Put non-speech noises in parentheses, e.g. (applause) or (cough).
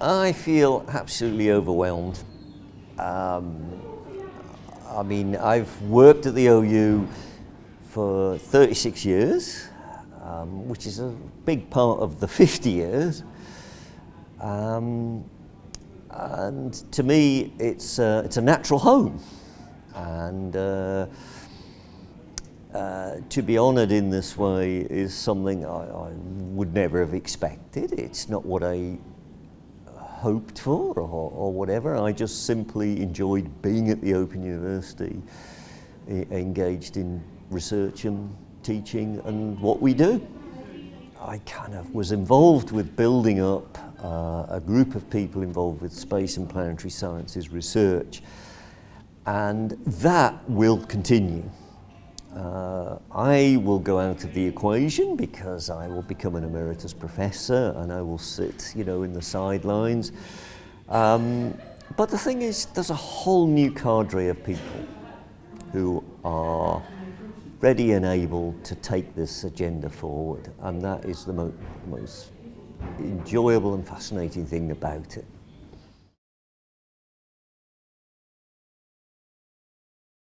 I feel absolutely overwhelmed. Um, I mean, I've worked at the OU for 36 years, um, which is a big part of the (laughs) 50 years. Um, and to me, it's, uh, it's a natural home. And uh, uh, to be honoured in this way is something I, I, would never have expected. It's not what I hoped for or, or whatever. I just simply enjoyed being at the Open University, engaged in research and teaching and what we do. I kind of was involved with building up uh, a group of people involved with space and planetary sciences research and that will continue. Uh, I will go out of the equation because I will become an emeritus professor and I will sit, you know, in the sidelines. Um, but the thing is, there's a whole new cadre of people who are ready and able to take this agenda forward, and that is the mo most enjoyable and fascinating thing about it.